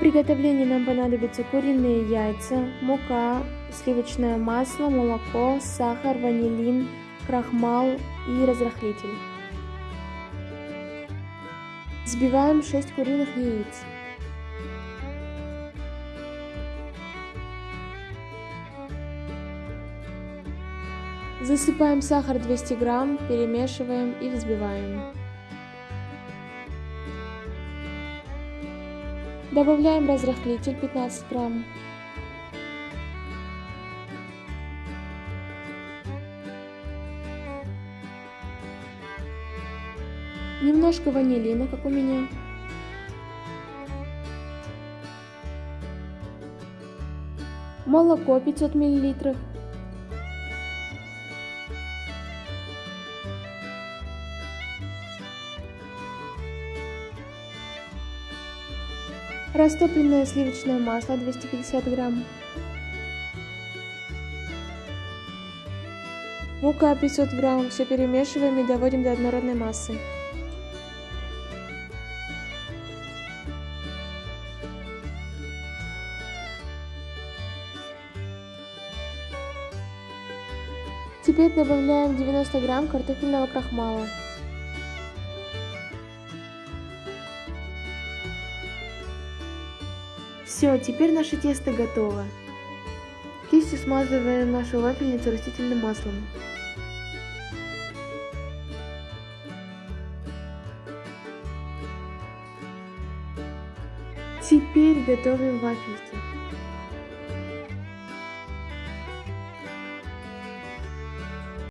приготовлении нам понадобятся куриные яйца, мука, сливочное масло, молоко, сахар, ванилин, крахмал и разрыхлитель. Взбиваем 6 куриных яиц. Засыпаем сахар 200 грамм, перемешиваем и взбиваем. Добавляем разрыхлитель 15 грамм. Немножко ванилина, как у меня. Молоко 500 миллилитров. Растопленное сливочное масло 250 грамм. Мука 500 грамм. Все перемешиваем и доводим до однородной массы. Теперь добавляем 90 грамм картофельного крахмала. Все, теперь наше тесто готово. Кистью смазываем нашу вафельницу растительным маслом. Теперь готовим вафельки.